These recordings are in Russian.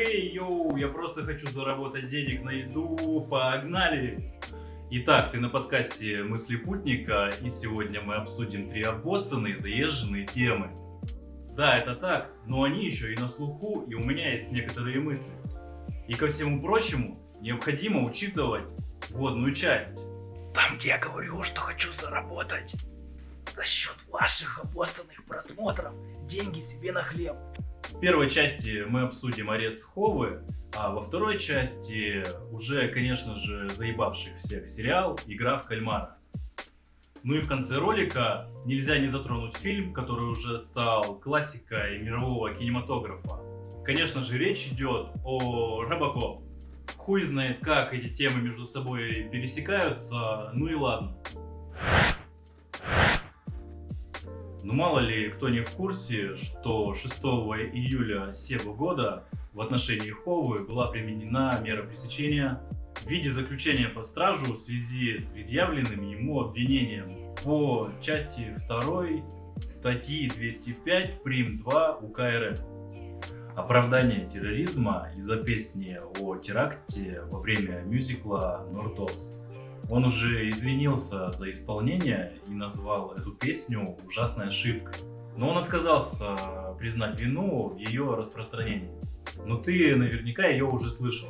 Хей, йоу, я просто хочу заработать денег на еду, погнали! Итак, ты на подкасте «Мысли путника», и сегодня мы обсудим три обоссанные заезженные темы. Да, это так, но они еще и на слуху, и у меня есть некоторые мысли. И ко всему прочему, необходимо учитывать вводную часть. Там, где я говорю, что хочу заработать за счет ваших обоссанных просмотров деньги себе на хлеб. В первой части мы обсудим арест Ховы, а во второй части уже, конечно же, заебавших всех сериал «Игра в кальмара». Ну и в конце ролика нельзя не затронуть фильм, который уже стал классикой мирового кинематографа. Конечно же, речь идет о Робокоп. Хуй знает, как эти темы между собой пересекаются, ну и ладно. Но ну, мало ли кто не в курсе, что 6 июля сего года в отношении Ховы была применена мера пресечения в виде заключения под стражу в связи с предъявленным ему обвинением по части 2 статьи 205 прим 2 УК РФ. Оправдание терроризма из-за песни о теракте во время мюзикла «Нордост». Он уже извинился за исполнение и назвал эту песню ужасной ошибкой. Но он отказался признать вину в ее распространении. Но ты наверняка ее уже слышал.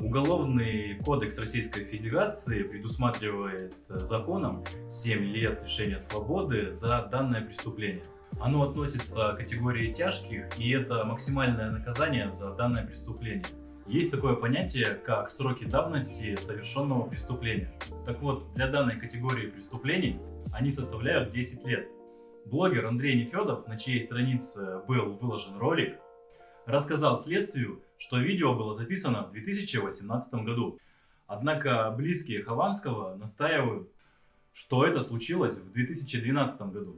Уголовный кодекс Российской Федерации предусматривает законом 7 лет лишения свободы за данное преступление. Оно относится к категории тяжких, и это максимальное наказание за данное преступление. Есть такое понятие, как сроки давности совершенного преступления. Так вот, для данной категории преступлений они составляют 10 лет. Блогер Андрей Нефедов, на чьей странице был выложен ролик, рассказал следствию, что видео было записано в 2018 году. Однако близкие Хованского настаивают, что это случилось в 2012 году.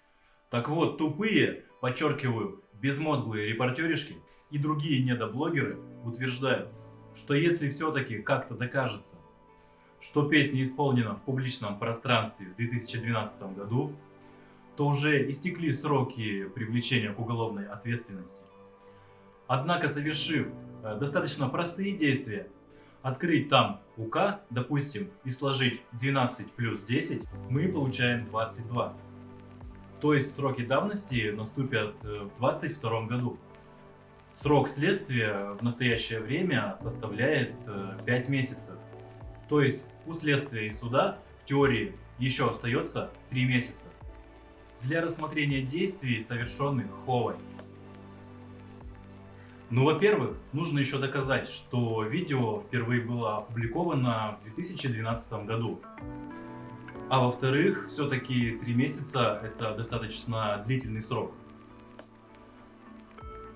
Так вот, тупые, подчеркиваю, безмозглые репортеришки и другие недоблогеры утверждают, что если все-таки как-то докажется, что песня исполнена в публичном пространстве в 2012 году, то уже истекли сроки привлечения к уголовной ответственности. Однако, совершив э, достаточно простые действия, открыть там УК, допустим, и сложить 12 плюс 10, мы получаем 22. То есть сроки давности наступят э, в 22 году. Срок следствия в настоящее время составляет 5 э, месяцев. То есть у следствия и суда в теории еще остается 3 месяца для рассмотрения действий, совершенных Ховой. Ну, во-первых, нужно еще доказать, что видео впервые было опубликовано в 2012 году. А во-вторых, все-таки 3 месяца это достаточно длительный срок.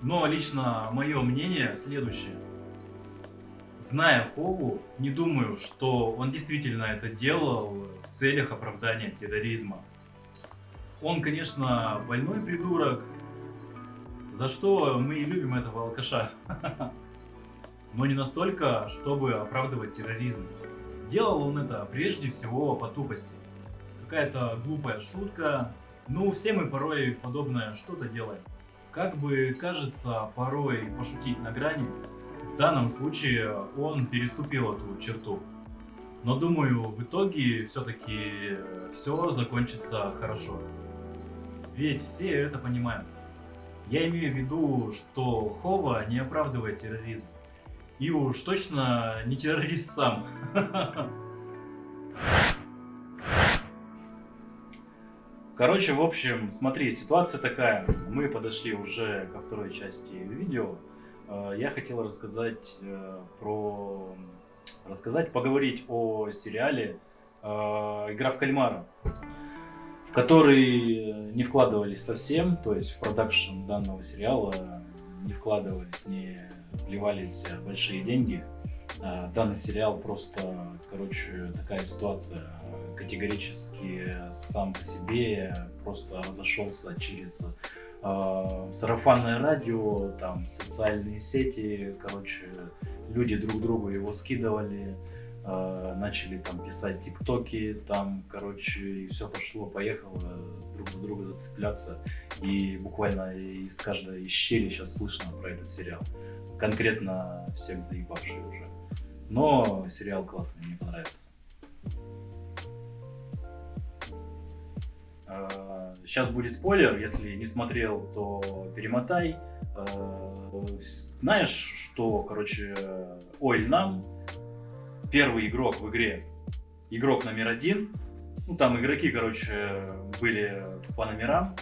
Но лично мое мнение следующее. Зная Хову, не думаю, что он действительно это делал в целях оправдания терроризма. Он, конечно, больной придурок, за что мы и любим этого алкаша. Но не настолько, чтобы оправдывать терроризм. Делал он это прежде всего по тупости. Какая-то глупая шутка. Ну, все мы порой подобное что-то делаем. Как бы кажется порой пошутить на грани, в данном случае он переступил эту черту. Но думаю, в итоге все-таки все закончится хорошо. Ведь все это понимают. Я имею в виду, что Хова не оправдывает терроризм. И уж точно не террорист сам. Короче, в общем, смотри, ситуация такая. Мы подошли уже ко второй части видео. Э, я хотел рассказать э, про... Рассказать, поговорить о сериале э, «Игра в кальмара», в который не вкладывались совсем, то есть в продакшн данного сериала не вкладывались, не вливались большие деньги. Данный сериал просто, короче, такая ситуация категорически сам по себе просто разошелся через э, сарафанное радио, там социальные сети, короче, люди друг другу его скидывали, э, начали там писать тиктоки, там, короче, и все пошло, поехало, друг за друга зацепляться, и буквально из каждой щели сейчас слышно про этот сериал. конкретно всех заебавший уже. Но сериал классный, мне понравился. Сейчас будет спойлер, если не смотрел, то перемотай. Знаешь, что, короче, Ойль нам, первый игрок в игре, игрок номер один, ну там игроки, короче, были по номерам,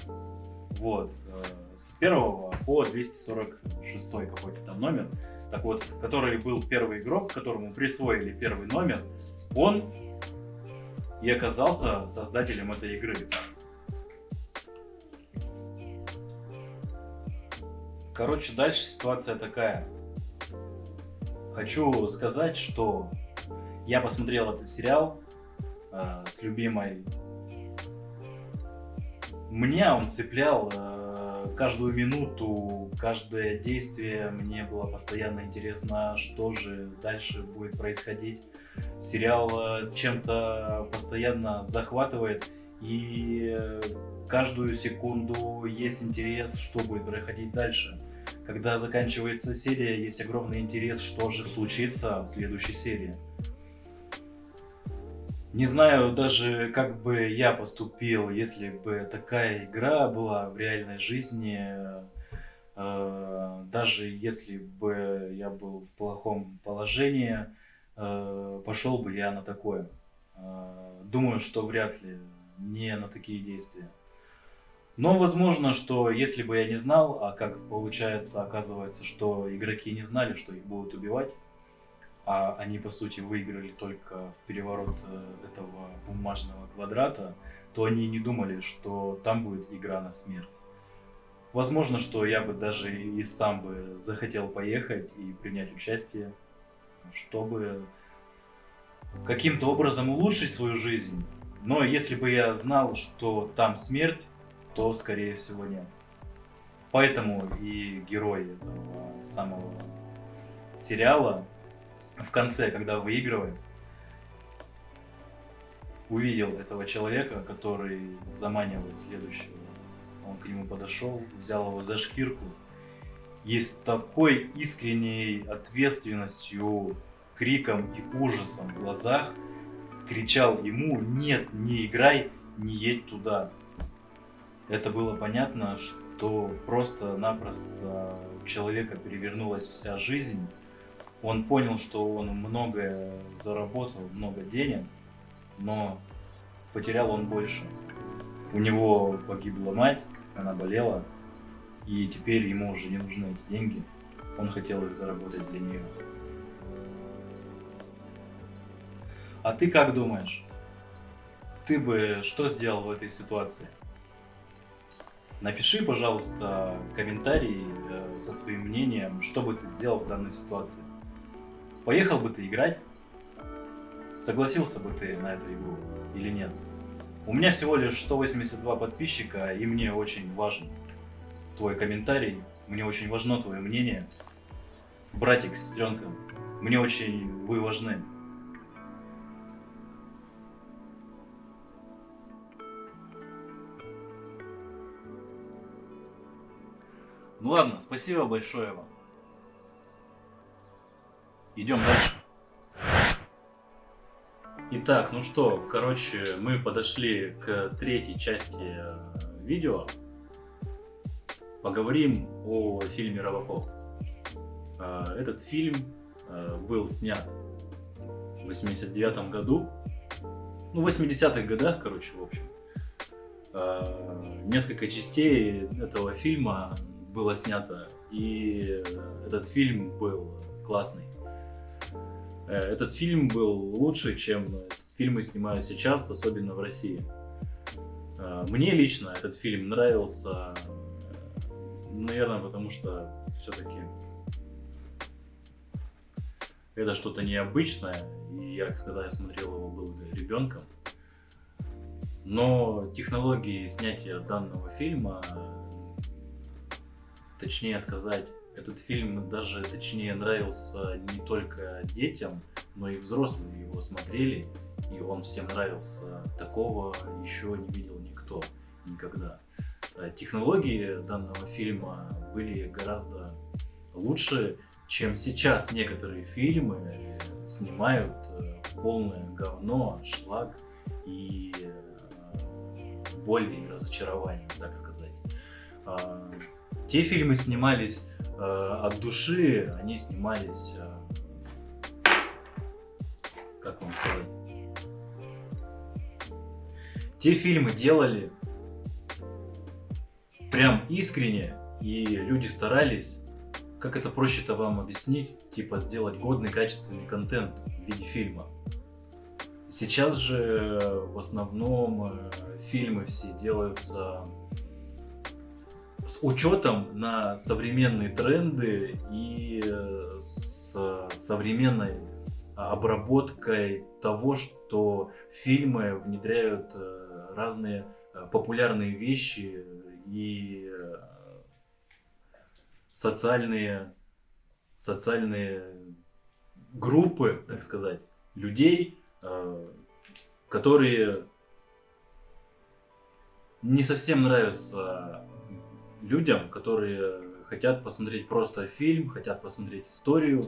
вот, э, с первого по 246 какой-то там номер, так вот, который был первый игрок, которому присвоили первый номер, он и оказался создателем этой игры. Короче, дальше ситуация такая. Хочу сказать, что я посмотрел этот сериал э, с любимой. Меня он цеплял э, каждую минуту, каждое действие. Мне было постоянно интересно, что же дальше будет происходить. Сериал э, чем-то постоянно захватывает. И э, каждую секунду есть интерес, что будет происходить дальше. Когда заканчивается серия, есть огромный интерес, что же случится в следующей серии. Не знаю даже, как бы я поступил, если бы такая игра была в реальной жизни. Э, даже если бы я был в плохом положении, э, пошел бы я на такое. Э, думаю, что вряд ли не на такие действия. Но возможно, что если бы я не знал, а как получается, оказывается, что игроки не знали, что их будут убивать, а они по сути выиграли только в переворот э, этого бумажного квадрата, то они не думали, что там будет игра на смерть. Возможно, что я бы даже и сам бы захотел поехать и принять участие, чтобы каким-то образом улучшить свою жизнь. Но если бы я знал, что там смерть, то, скорее всего, нет. Поэтому и герой этого самого сериала в конце, когда выигрывает, увидел этого человека, который заманивает следующего. Он к нему подошел, взял его за шкирку и с такой искренней ответственностью, криком и ужасом в глазах кричал ему «Нет, не играй, не едь туда» это было понятно, что просто-напросто у человека перевернулась вся жизнь. Он понял, что он многое заработал, много денег, но потерял он больше. У него погибла мать, она болела, и теперь ему уже не нужны эти деньги. Он хотел их заработать для нее. А ты как думаешь? Ты бы что сделал в этой ситуации? Напиши, пожалуйста, комментарий э, со своим мнением, что бы ты сделал в данной ситуации. Поехал бы ты играть? Согласился бы ты на эту игру или нет? У меня всего лишь 182 подписчика, и мне очень важен твой комментарий, мне очень важно твое мнение. Братик, сестренка, мне очень вы важны. Ну ладно, спасибо большое вам. Идем дальше. Итак, ну что, короче, мы подошли к третьей части э, видео. Поговорим о фильме «Робокоп». Э, этот фильм э, был снят в 89 году. Ну, в 80-х годах, короче, в общем. Несколько частей этого фильма было снято, и этот фильм был классный. Э, этот фильм был лучше, чем фильмы снимают сейчас, особенно в России. Э, мне лично этот фильм нравился, э, наверное, потому что все-таки это что-то необычное, и я, когда я смотрел его, был ребенком. Но технологии снятия данного фильма точнее сказать, этот фильм даже точнее нравился не только детям, но и взрослые его смотрели, и он всем нравился. Такого еще не видел никто никогда. Э, технологии данного фильма были гораздо лучше, чем сейчас некоторые фильмы снимают э, полное говно, шлак и э, боль и разочарование, так сказать. Те фильмы снимались э, от души, они снимались, как вам сказать, те фильмы делали прям искренне, и люди старались как это проще-то вам объяснить? Типа сделать годный, качественный контент в виде фильма. Сейчас же э, в основном э, фильмы все делаются с учетом на современные тренды и э, с современной обработкой того, что фильмы внедряют разные популярные вещи и социальные, социальные группы, так сказать, людей, э, которые не совсем нравятся людям, которые хотят посмотреть просто фильм, хотят посмотреть историю,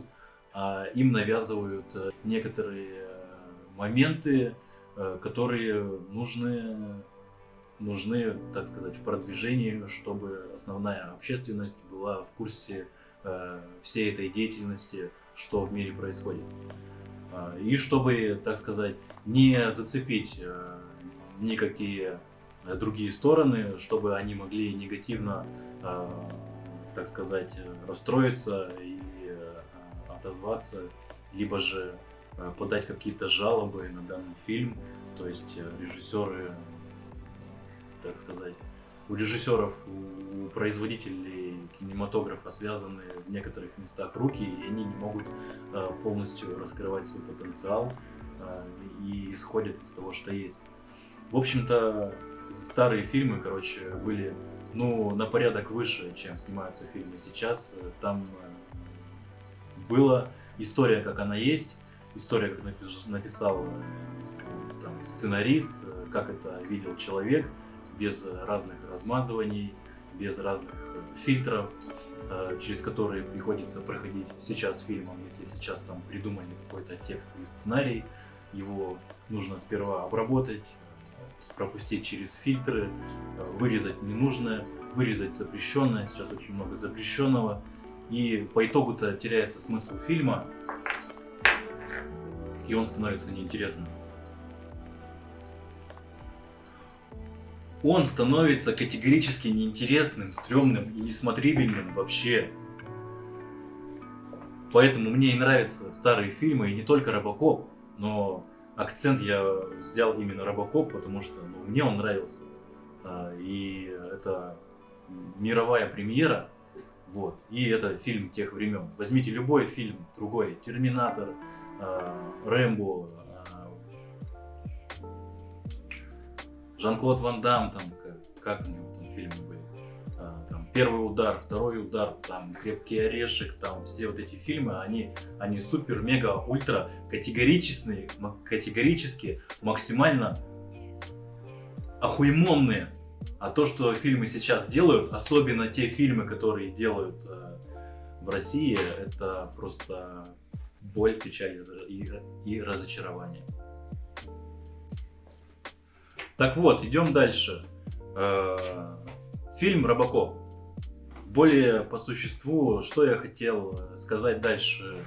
а им навязывают некоторые моменты, э, которые нужны нужны, так сказать, в продвижении, чтобы основная общественность была в курсе э, всей этой деятельности, что в мире происходит. Э, и чтобы, так сказать, не зацепить э, никакие другие стороны, чтобы они могли негативно, э, так сказать, расстроиться и э, отозваться, либо же э, подать какие-то жалобы на данный фильм. То есть э, режиссеры так сказать, у режиссеров, у производителей кинематографа связаны в некоторых местах руки, и они не могут э, полностью раскрывать свой потенциал э, и исходят из того, что есть. В общем-то, старые фильмы, короче, были ну, на порядок выше, чем снимаются фильмы сейчас. Там э, была история, как она есть, история, как написал там, сценарист, как это видел человек – без разных размазываний, без разных э, фильтров, э, через которые приходится проходить сейчас фильмом. Если сейчас там придумали какой-то текст или сценарий, его нужно сперва обработать, пропустить через фильтры, э, вырезать ненужное, вырезать запрещенное, сейчас очень много запрещенного. И по итогу-то теряется смысл фильма, и он становится неинтересным. он становится категорически неинтересным, стрёмным и несмотрибельным вообще. Поэтому мне и нравятся старые фильмы, и не только Робокоп, но акцент я взял именно Робокоп, потому что ну, мне он нравился. А, и это мировая премьера, вот, и это фильм тех времен. Возьмите любой фильм, другой, Терминатор, а, Рэмбо, Жан-Клод Ван Дам, там, как, как у него там фильмы были, а, первый удар, второй удар, там, крепкий орешек, там, все вот эти фильмы, они, они супер, мега, ультра категоричные, категорически, максимально охуемонные. А то, что фильмы сейчас делают, особенно те фильмы, которые делают э, в России, это просто боль, печаль и, и разочарование. Так вот, идем дальше. Э, фильм «Робокоп». Более по существу, что я хотел сказать дальше.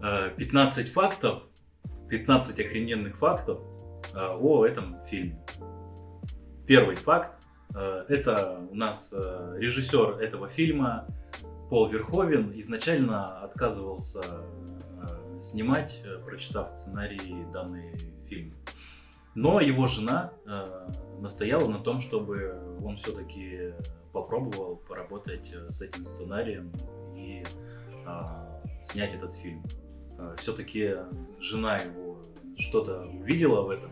15 э, фактов, 15 охрененных фактов э, о этом фильме. Первый факт. Это у нас режиссер этого фильма Пол Верховен изначально отказывался снимать, прочитав сценарий данный фильм. Но его жена э, настояла на том, чтобы он все-таки попробовал поработать э, с этим сценарием и э, снять этот фильм. Э, все-таки жена его что-то увидела в этом,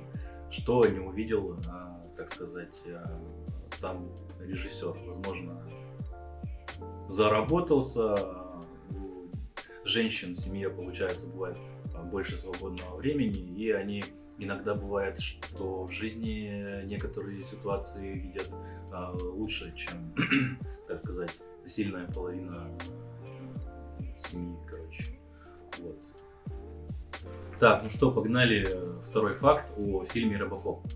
что не увидел, э, так сказать, э, сам режиссер. Возможно, заработался. У женщин в семье, получается, бывает больше свободного времени, и они Иногда бывает, что в жизни некоторые ситуации видят а, лучше, чем, так сказать, сильная половина семьи, короче. Вот. Так, ну что, погнали. Второй факт о фильме «Робокоп».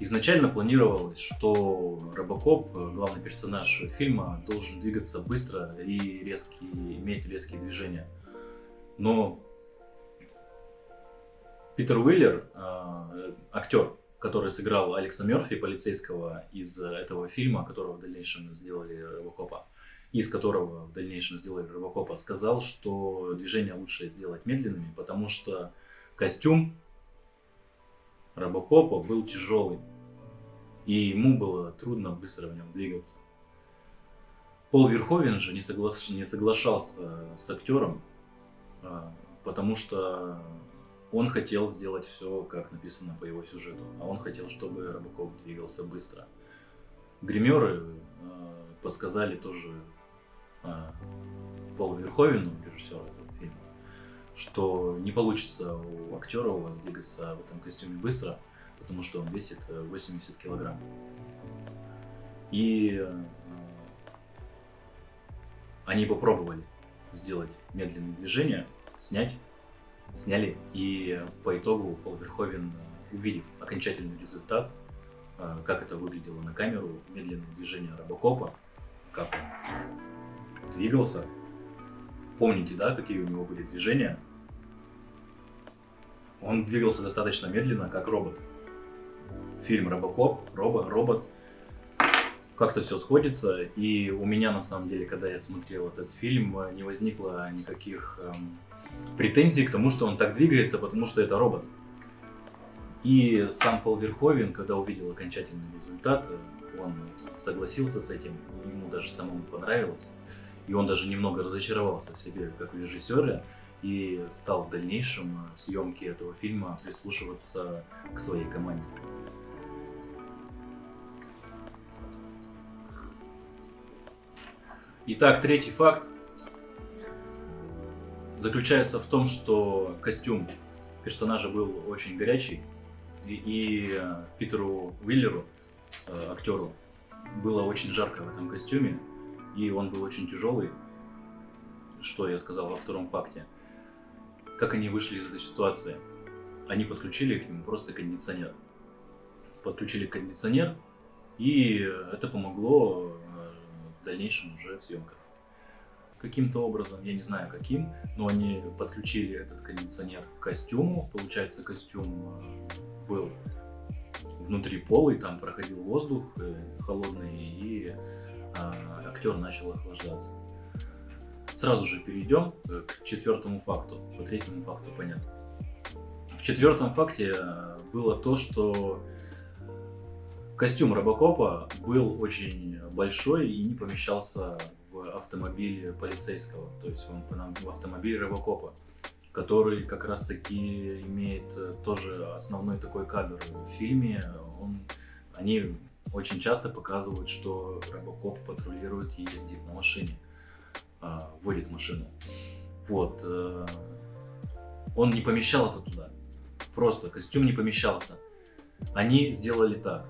Изначально планировалось, что Робокоп, главный персонаж фильма, должен двигаться быстро и резкие, иметь резкие движения. Но Питер Уиллер, э, актер, который сыграл Алекса Мерфи, полицейского из этого фильма, которого в дальнейшем сделали Робокопа, из которого в дальнейшем сделали Робокопа, сказал, что движения лучше сделать медленными, потому что костюм Робокопа был тяжелый, и ему было трудно быстро в нем двигаться. Пол Верховен же не, согла... не соглашался с актером, а, потому что он хотел сделать все, как написано по его сюжету, а он хотел, чтобы Робокоп двигался быстро. Гримеры э, подсказали тоже э, Полу Верховену, режиссеру этого фильма, что не получится у актера у вас двигаться в этом костюме быстро, потому что он весит 80 э, килограмм. И э, они попробовали сделать медленные движения, снять, сняли, и по итогу Пол Верховен, э, увидев окончательный результат, как это выглядело на камеру, медленные движения Робокопа, как он двигался. Помните, да, какие у него были движения? Он двигался достаточно медленно, как робот фильм Робокоп, робот, робот. Как-то все сходится, и у меня на самом деле, когда я смотрел этот фильм, не возникло никаких эм, претензий к тому, что он так двигается, потому что это робот. И сам Пол Верховен, когда увидел окончательный результат, он согласился с этим, ему даже самому понравилось. И он даже немного разочаровался в себе, как в и стал в дальнейшем съемки этого фильма прислушиваться к своей команде. Итак, третий факт заключается в том, что костюм персонажа был очень горячий, и, и э, Питеру Уиллеру, э, актеру, было очень жарко в этом костюме, и он был очень тяжелый, что я сказал во втором факте. Как они вышли из этой ситуации? Они подключили к нему просто кондиционер. Подключили кондиционер, и это помогло в дальнейшем уже в съемках. Каким-то образом, я не знаю каким, но они подключили этот кондиционер к костюму. Получается, костюм э, был внутри полый, там проходил воздух э, холодный, и а, актер начал охлаждаться. Сразу же перейдем э, к четвертому факту. По третьему факту понятно. В четвертом факте было то, что Костюм Робокопа был очень большой и не помещался в автомобиле полицейского, то есть он в автомобиле Робокопа, который как раз таки имеет э, тоже основной такой кадр в фильме. Он, они очень часто показывают, что Робокоп патрулирует и ездит на машине, а, водит машину. Вот. Э, он не помещался туда. Просто костюм не помещался. Они сделали так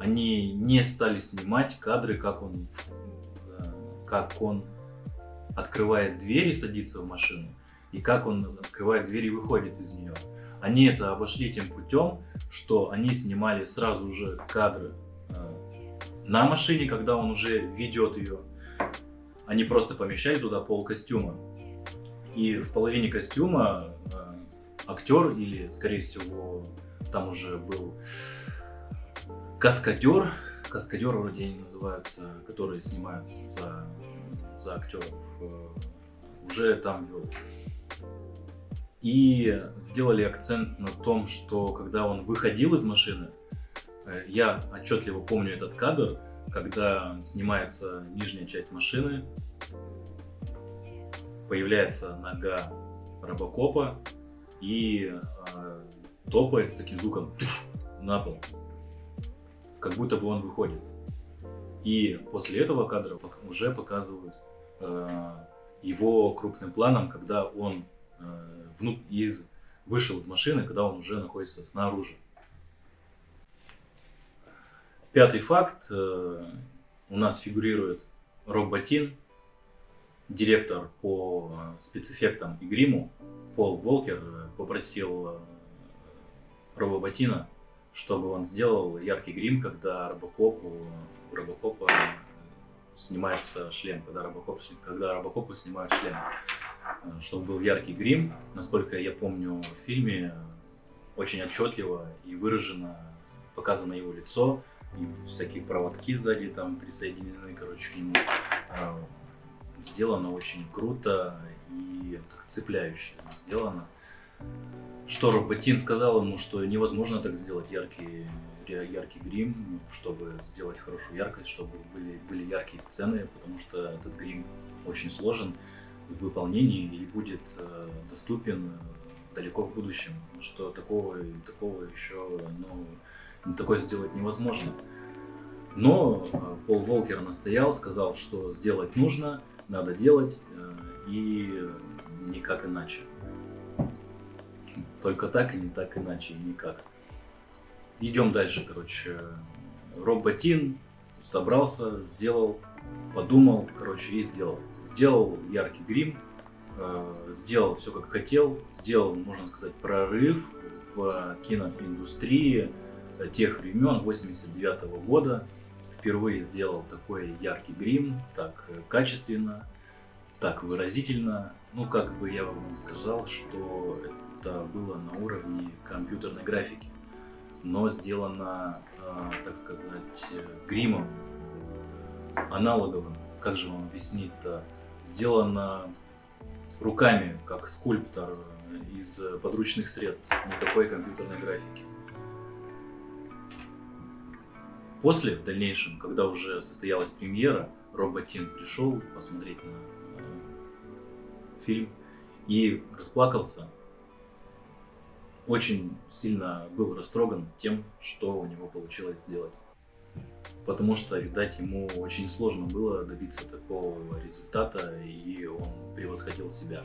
они не стали снимать кадры, как он, как он открывает дверь и садится в машину, и как он открывает дверь и выходит из нее. Они это обошли тем путем, что они снимали сразу же кадры э, на машине, когда он уже ведет ее. Они просто помещали туда пол костюма. И в половине костюма э, актер или, скорее всего, там уже был Каскадер, каскадер вроде они называются, которые снимают за, за актеров, э, уже там вел. И сделали акцент на том, что когда он выходил из машины, э, я отчетливо помню этот кадр, когда снимается нижняя часть машины, появляется нога робокопа и э, топает с таким звуком на пол как будто бы он выходит. И после этого кадра уже показывают э, его крупным планом, когда он э, вну, из, вышел из машины, когда он уже находится снаружи. Пятый факт. Э, у нас фигурирует Роб Ботин директор по спецэффектам и гриму Пол Волкер попросил Роба Ботина, чтобы он сделал яркий грим, когда Робокопу, у Робокопа снимается шлем, когда, Робокоп, когда Робокопу снимают шлем. Чтобы был яркий грим, насколько я помню в фильме, очень отчетливо и выражено показано его лицо, и всякие проводки сзади там присоединены, короче, к нему. А, сделано очень круто и так цепляюще сделано. Что Роботин сказал ему, что невозможно так сделать яркий, яркий грим, чтобы сделать хорошую яркость, чтобы были, были яркие сцены, потому что этот грим очень сложен в выполнении и будет э, доступен далеко в будущем, что такого, такого еще, ну, такое сделать невозможно. Но э, Пол Волкер настоял, сказал, что сделать нужно, надо делать, э, и никак иначе. Только так и не так иначе, и никак. Идем дальше, короче. Роб Ботин собрался, сделал, подумал, короче, и сделал. Сделал яркий грим, э, сделал все как хотел, сделал, можно сказать, прорыв в киноиндустрии тех времен, 89 -го года впервые сделал такой яркий грим, так качественно, так выразительно. Ну, как бы я вам сказал, что это было на уровне компьютерной графики, но сделано, э, так сказать, гримом аналоговым. Как же вам объяснить-то? Сделано руками, как скульптор из подручных средств, никакой компьютерной графики. После, в дальнейшем, когда уже состоялась премьера, Роботин пришел посмотреть на э, фильм и расплакался. Очень сильно был растроган тем, что у него получилось сделать. Потому что, видать, ему очень сложно было добиться такого результата, и он превосходил себя.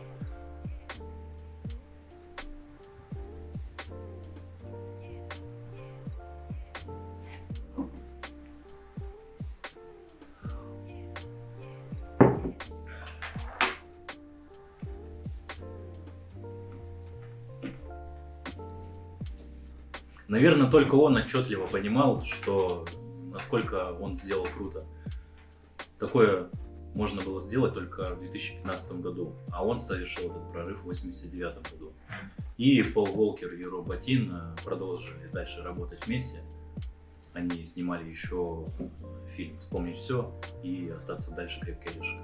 Наверное, только он отчетливо понимал, что насколько он сделал круто. Такое можно было сделать только в 2015 году, а он совершил этот прорыв в 1989 году. И Пол Волкер и Роб Ботин э, продолжили дальше работать вместе. Они снимали еще фильм «Вспомнить все» и «Остаться дальше крепкий орешек».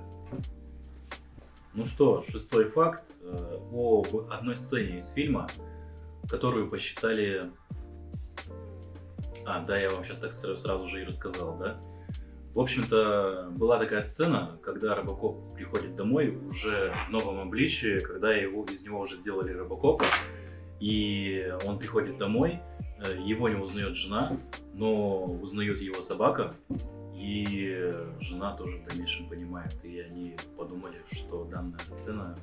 Ну что, шестой факт э, об одной сцене из фильма, которую посчитали а, да, я вам сейчас так сразу же и рассказал, да? В общем-то, была такая сцена, когда Робокоп приходит домой уже в новом обличии, когда его, из него уже сделали Робокопа, и он приходит домой, э, его не узнает жена, но узнает его собака, и жена тоже в дальнейшем понимает, и они подумали, что данная сцена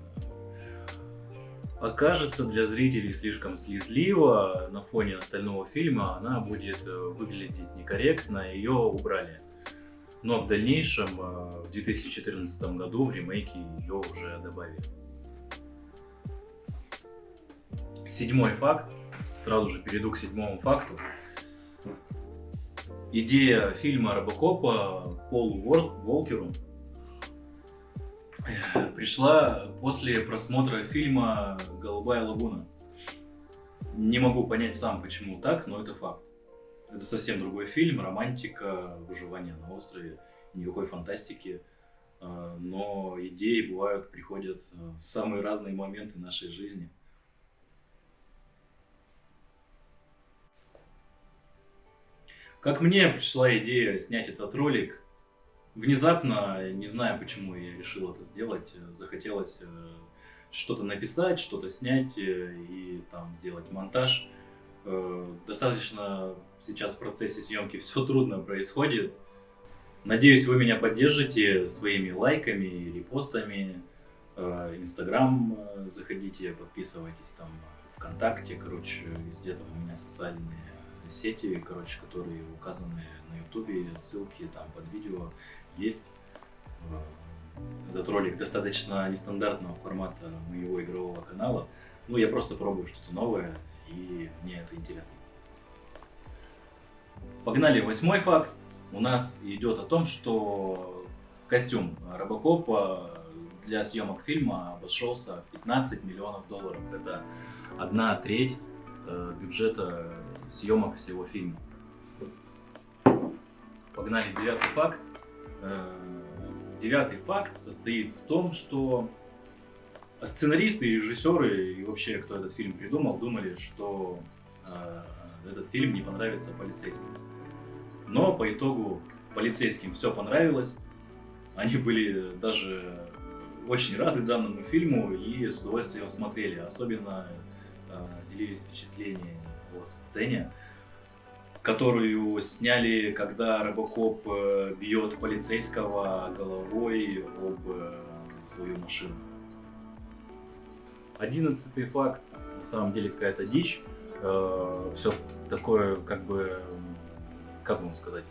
окажется для зрителей слишком слезливо на фоне остального фильма, она будет э, выглядеть некорректно, ее убрали. Но в дальнейшем, э, в 2014 году в ремейке ее уже добавили. Седьмой факт, сразу же перейду к седьмому факту. Идея фильма Робокопа Полу Волкеру пришла после просмотра фильма «Голубая лагуна». Не могу понять сам, почему так, но это факт. Это совсем другой фильм, романтика, выживание на острове, никакой фантастики. А, но идеи бывают, приходят в самые разные моменты нашей жизни. Как мне пришла идея снять этот ролик, внезапно, не знаю почему я решил это сделать, захотелось э, что-то написать, что-то снять э, и там сделать монтаж. Э, достаточно сейчас в процессе съемки все трудно происходит. Надеюсь, вы меня поддержите своими лайками, репостами. Инстаграм заходите, подписывайтесь там ВКонтакте, короче, везде там у меня социальные сети, короче, которые указаны на ютубе, ссылки там под видео есть. Э, этот ролик достаточно нестандартного формата моего игрового канала. Ну, я просто пробую что-то новое, и мне это интересно. Погнали, восьмой факт. У нас идет о том, что костюм Робокопа для съемок фильма обошелся в 15 миллионов долларов. Это одна треть э, бюджета съемок всего фильма. Погнали, девятый факт. Э, девятый факт состоит в том, что сценаристы режиссеры, и вообще, кто этот фильм придумал, думали, что э, этот фильм не понравится полицейским. Но по итогу полицейским все понравилось. Они были даже очень рады данному фильму и с удовольствием смотрели. Особенно э, делились впечатлениями о сцене, которую сняли, когда Робокоп э, бьет полицейского головой об э, свою машину. Одиннадцатый факт, на самом деле какая-то дичь. Э, все такое, как бы, как вам сказать,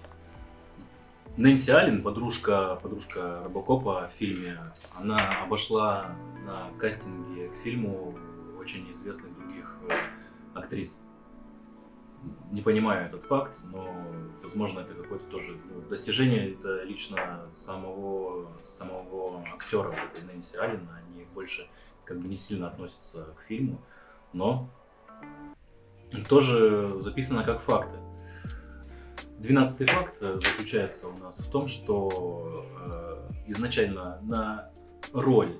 Нэнси Аллен, подружка, подружка Робокопа в фильме, она обошла на кастинге к фильму очень известных других актрис. Не понимаю этот факт, но, возможно, это какое-то тоже ну, достижение это лично самого, самого актера этой Нэнси Аллен. Они больше как бы не сильно относятся к фильму, но тоже записано как факты. Двенадцатый факт э, заключается у нас в том, что э, изначально на роль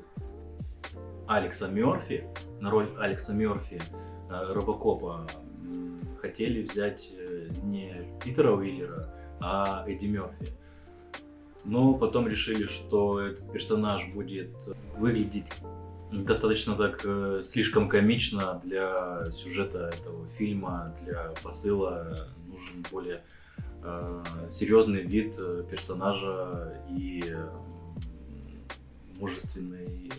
Алекса Мерфи, на роль Алекса Мерфи э, Робокопа хотели взять э, не Питера Уиллера, а Эдди Мерфи. Но потом решили, что этот персонаж будет выглядеть достаточно так э, слишком комично для сюжета этого фильма, для посыла нужен более Э, серьезный вид э, персонажа и мужественный.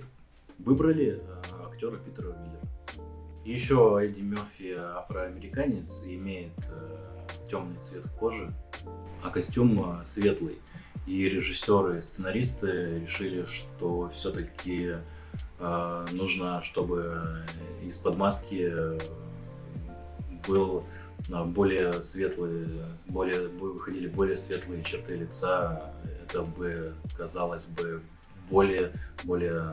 Выбрали э, актера Питера Уиллера. Еще Эдди Мерфи афроамериканец, имеет темный цвет кожи, а костюм светлый. И режиссеры и сценаристы решили, что все-таки нужно, чтобы из-под маски был более светлые, более, выходили более светлые черты лица, это бы казалось бы более, более,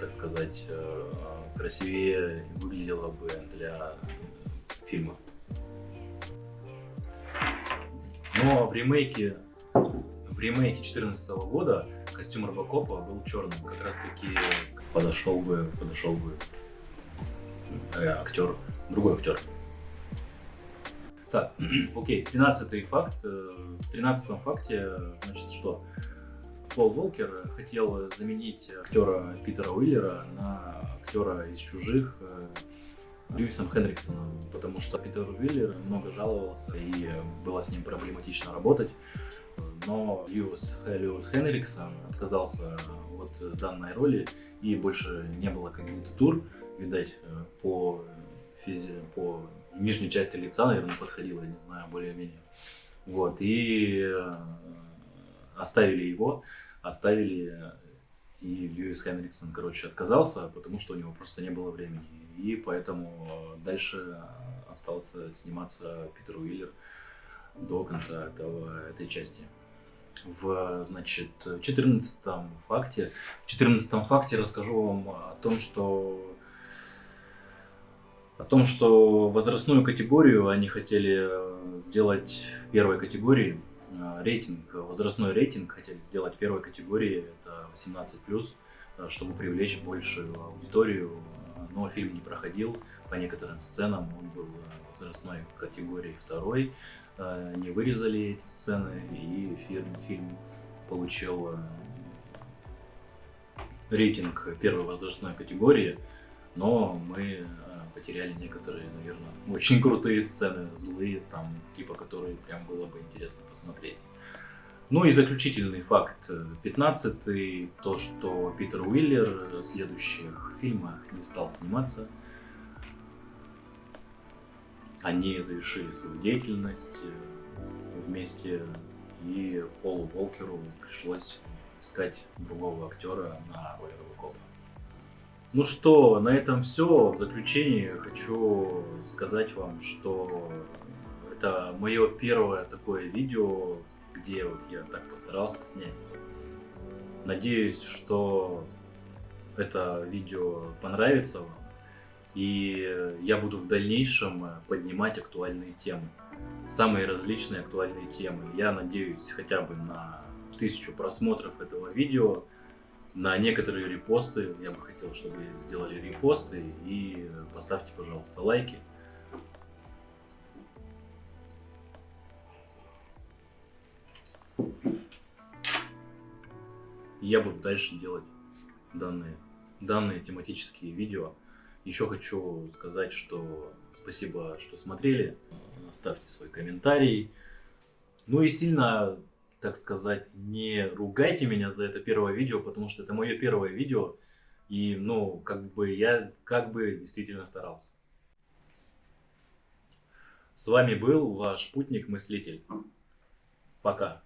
так сказать, э, красивее выглядело бы для фильма. Но в ремейке, в ремейке 2014 года костюм Робокопа был черным, как раз таки подошел бы, подошел бы э, актер, другой актер. Так, окей, тринадцатый факт. Э, в тринадцатом факте, значит, что Пол Волкер хотел заменить актера Питера Уиллера на актера из «Чужих» э, Льюисом Хенриксоном, потому что Питер Уиллер много жаловался и было с ним проблематично работать. Но Льюис, Льюис Хенриксон отказался от данной роли и больше не было кандидатур, видать, э, по, физи, по нижней части лица, наверное, подходила, не знаю, более-менее. Вот, и э, оставили его, оставили, и Льюис Хенриксон, короче, отказался, потому что у него просто не было времени. И поэтому дальше остался сниматься Питер Уиллер до конца этого, этой части. В, значит, 14 факте, в 14 факте расскажу вам о том, что о том, что возрастную категорию они хотели э, сделать первой категории, э, рейтинг, возрастной рейтинг хотели сделать первой категории, это 18+, э, чтобы привлечь большую аудиторию, но фильм не проходил по некоторым сценам, он был возрастной категории второй, не вырезали эти сцены, и фильм, фильм получил рейтинг первой возрастной категории, но мы потеряли некоторые, наверное, очень крутые сцены, злые, там, типа, которые прям было бы интересно посмотреть. Ну и заключительный факт, 15 то, что Питер Уиллер в следующих фильмах не стал сниматься. Они завершили свою деятельность э, вместе, и Полу Волкеру пришлось искать другого актера на роль Робокопа. Ну что, на этом все. В заключение хочу сказать вам, что это мое первое такое видео, где вот я так постарался снять. Надеюсь, что это видео понравится вам. И я буду в дальнейшем поднимать актуальные темы. Самые различные актуальные темы. Я надеюсь хотя бы на тысячу просмотров этого видео. На некоторые репосты. Я бы хотел, чтобы сделали репосты. И поставьте, пожалуйста, лайки. я буду дальше делать данные, данные тематические видео. Еще хочу сказать, что спасибо, что смотрели. Ставьте свой комментарий. Ну и сильно, так сказать, не ругайте меня за это первое видео, потому что это мое первое видео. И, ну, как бы я как бы действительно старался. С вами был ваш путник-мыслитель. Пока.